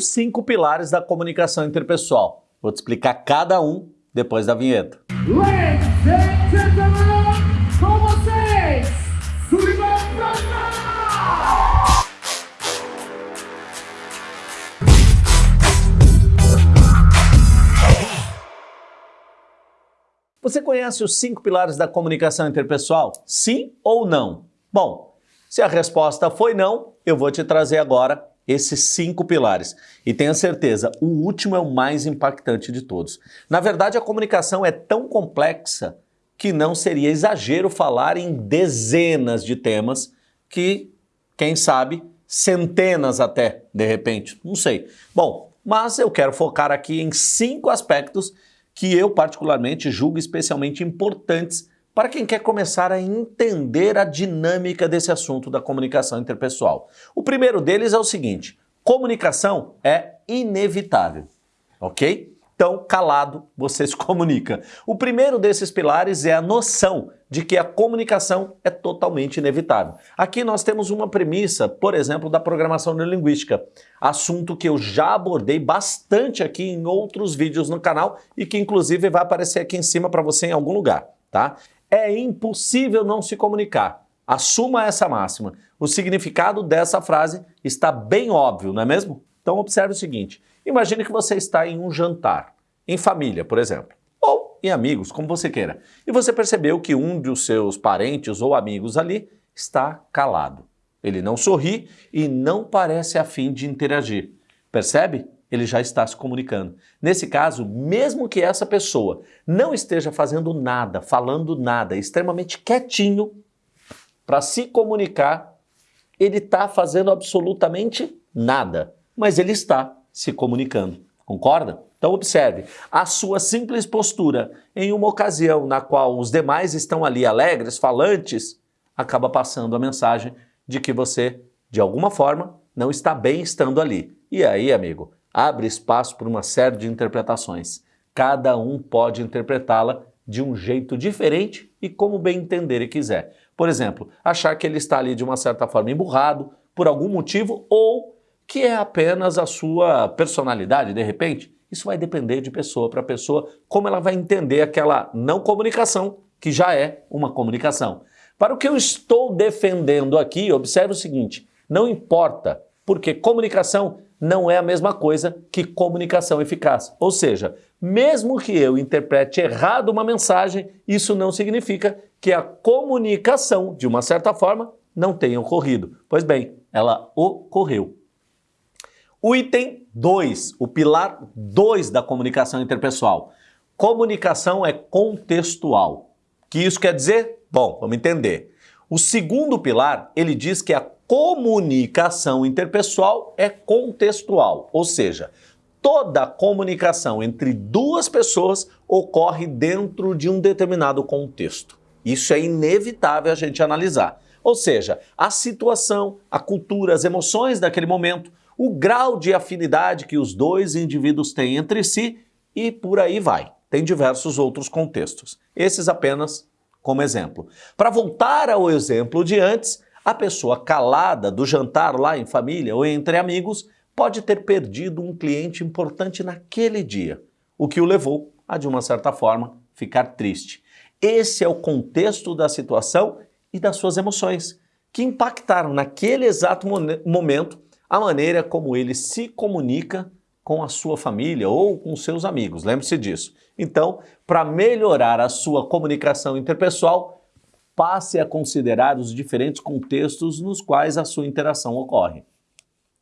os cinco pilares da comunicação interpessoal. Vou te explicar cada um depois da vinheta. Ladies and gentlemen, com vocês! Você conhece os cinco pilares da comunicação interpessoal? Sim ou não? Bom, se a resposta foi não, eu vou te trazer agora esses cinco pilares. E tenha certeza, o último é o mais impactante de todos. Na verdade, a comunicação é tão complexa que não seria exagero falar em dezenas de temas que, quem sabe, centenas até, de repente, não sei. Bom, mas eu quero focar aqui em cinco aspectos que eu particularmente julgo especialmente importantes para quem quer começar a entender a dinâmica desse assunto da comunicação interpessoal. O primeiro deles é o seguinte, comunicação é inevitável, ok? Então, calado, você se comunica. O primeiro desses pilares é a noção de que a comunicação é totalmente inevitável. Aqui nós temos uma premissa, por exemplo, da programação neurolinguística, assunto que eu já abordei bastante aqui em outros vídeos no canal e que inclusive vai aparecer aqui em cima para você em algum lugar, tá? É impossível não se comunicar. Assuma essa máxima. O significado dessa frase está bem óbvio, não é mesmo? Então observe o seguinte, imagine que você está em um jantar, em família, por exemplo, ou em amigos, como você queira, e você percebeu que um dos seus parentes ou amigos ali está calado. Ele não sorri e não parece afim de interagir. Percebe? Ele já está se comunicando. Nesse caso, mesmo que essa pessoa não esteja fazendo nada, falando nada, extremamente quietinho para se comunicar, ele está fazendo absolutamente nada mas ele está se comunicando. Concorda? Então observe, a sua simples postura em uma ocasião na qual os demais estão ali alegres, falantes, acaba passando a mensagem de que você, de alguma forma, não está bem estando ali. E aí, amigo, abre espaço para uma série de interpretações. Cada um pode interpretá-la de um jeito diferente e como bem entender e quiser. Por exemplo, achar que ele está ali de uma certa forma emburrado, por algum motivo, ou que é apenas a sua personalidade, de repente? Isso vai depender de pessoa para pessoa, como ela vai entender aquela não comunicação, que já é uma comunicação. Para o que eu estou defendendo aqui, observe o seguinte, não importa, porque comunicação não é a mesma coisa que comunicação eficaz. Ou seja, mesmo que eu interprete errado uma mensagem, isso não significa que a comunicação, de uma certa forma, não tenha ocorrido. Pois bem, ela ocorreu. O item 2, o pilar 2 da comunicação interpessoal. Comunicação é contextual. O que isso quer dizer? Bom, vamos entender. O segundo pilar, ele diz que a comunicação interpessoal é contextual, ou seja, toda comunicação entre duas pessoas ocorre dentro de um determinado contexto. Isso é inevitável a gente analisar. Ou seja, a situação, a cultura, as emoções daquele momento, o grau de afinidade que os dois indivíduos têm entre si e por aí vai. Tem diversos outros contextos. Esses apenas como exemplo. Para voltar ao exemplo de antes, a pessoa calada do jantar lá em família ou entre amigos pode ter perdido um cliente importante naquele dia, o que o levou a, de uma certa forma, ficar triste. Esse é o contexto da situação e das suas emoções, que impactaram naquele exato momento a maneira como ele se comunica com a sua família ou com seus amigos, lembre-se disso. Então, para melhorar a sua comunicação interpessoal, passe a considerar os diferentes contextos nos quais a sua interação ocorre.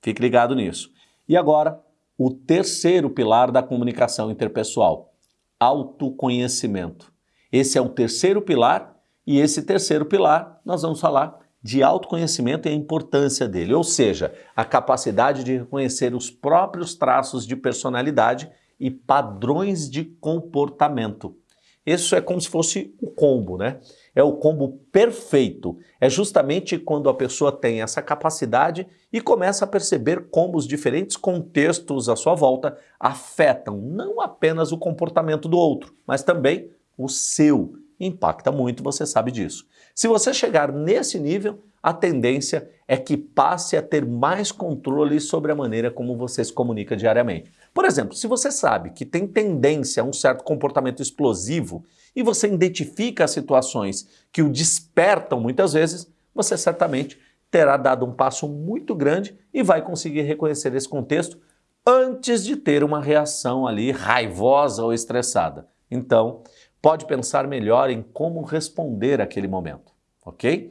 Fique ligado nisso. E agora, o terceiro pilar da comunicação interpessoal, autoconhecimento. Esse é o terceiro pilar e esse terceiro pilar nós vamos falar de autoconhecimento e a importância dele, ou seja, a capacidade de reconhecer os próprios traços de personalidade e padrões de comportamento. Isso é como se fosse o combo, né? É o combo perfeito. É justamente quando a pessoa tem essa capacidade e começa a perceber como os diferentes contextos à sua volta afetam não apenas o comportamento do outro, mas também o seu impacta muito, você sabe disso. Se você chegar nesse nível, a tendência é que passe a ter mais controle sobre a maneira como você se comunica diariamente. Por exemplo, se você sabe que tem tendência a um certo comportamento explosivo e você identifica as situações que o despertam muitas vezes, você certamente terá dado um passo muito grande e vai conseguir reconhecer esse contexto antes de ter uma reação ali raivosa ou estressada. Então, pode pensar melhor em como responder àquele momento, ok?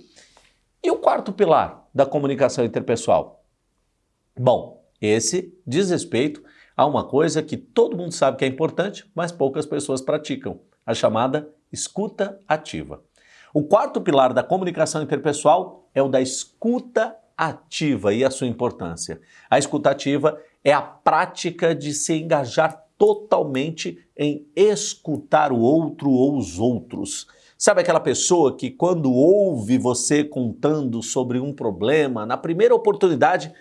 E o quarto pilar da comunicação interpessoal? Bom, esse diz respeito a uma coisa que todo mundo sabe que é importante, mas poucas pessoas praticam, a chamada escuta ativa. O quarto pilar da comunicação interpessoal é o da escuta ativa e a sua importância. A escuta ativa é a prática de se engajar totalmente em escutar o outro ou os outros. Sabe aquela pessoa que quando ouve você contando sobre um problema, na primeira oportunidade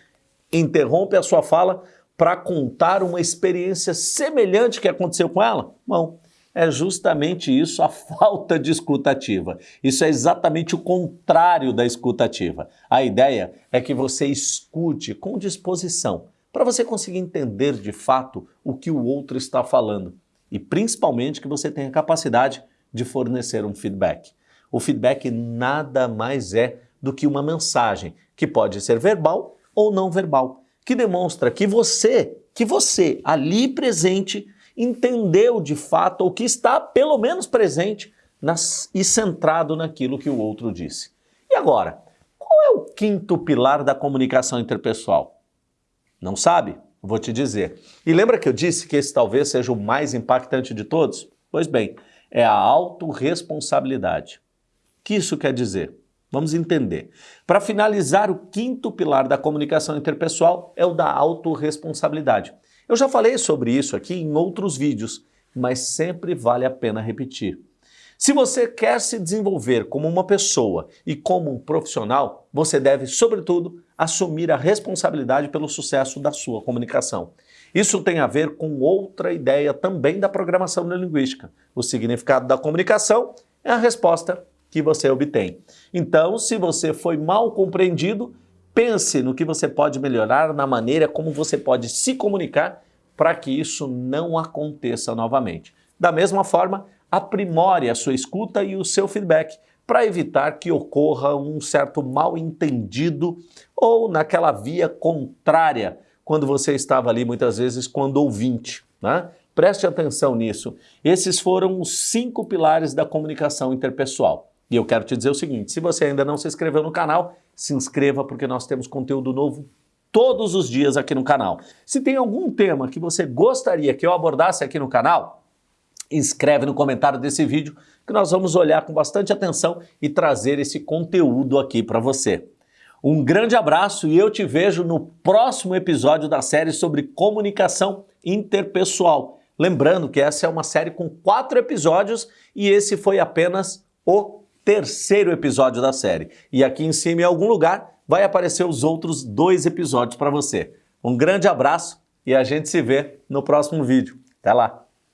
interrompe a sua fala para contar uma experiência semelhante que aconteceu com ela? Não. É justamente isso a falta de escutativa. Isso é exatamente o contrário da escutativa. A ideia é que você escute com disposição, para você conseguir entender de fato o que o outro está falando e principalmente que você tenha capacidade de fornecer um feedback. O feedback nada mais é do que uma mensagem que pode ser verbal ou não verbal, que demonstra que você, que você ali presente entendeu de fato ou que está pelo menos presente nas, e centrado naquilo que o outro disse. E agora, qual é o quinto pilar da comunicação interpessoal? Não sabe? Vou te dizer. E lembra que eu disse que esse talvez seja o mais impactante de todos? Pois bem, é a autorresponsabilidade. O que isso quer dizer? Vamos entender. Para finalizar, o quinto pilar da comunicação interpessoal é o da autorresponsabilidade. Eu já falei sobre isso aqui em outros vídeos, mas sempre vale a pena repetir. Se você quer se desenvolver como uma pessoa e como um profissional, você deve, sobretudo, assumir a responsabilidade pelo sucesso da sua comunicação. Isso tem a ver com outra ideia também da programação neurolinguística. O significado da comunicação é a resposta que você obtém. Então, se você foi mal compreendido, pense no que você pode melhorar na maneira como você pode se comunicar para que isso não aconteça novamente. Da mesma forma, aprimore a sua escuta e o seu feedback para evitar que ocorra um certo mal entendido ou naquela via contrária quando você estava ali muitas vezes quando ouvinte. Né? Preste atenção nisso. Esses foram os cinco pilares da comunicação interpessoal. E eu quero te dizer o seguinte, se você ainda não se inscreveu no canal, se inscreva porque nós temos conteúdo novo todos os dias aqui no canal. Se tem algum tema que você gostaria que eu abordasse aqui no canal, inscreve no comentário desse vídeo que nós vamos olhar com bastante atenção e trazer esse conteúdo aqui para você. Um grande abraço e eu te vejo no próximo episódio da série sobre comunicação interpessoal. Lembrando que essa é uma série com quatro episódios e esse foi apenas o terceiro episódio da série. E aqui em cima, em algum lugar, vai aparecer os outros dois episódios para você. Um grande abraço e a gente se vê no próximo vídeo. Até lá!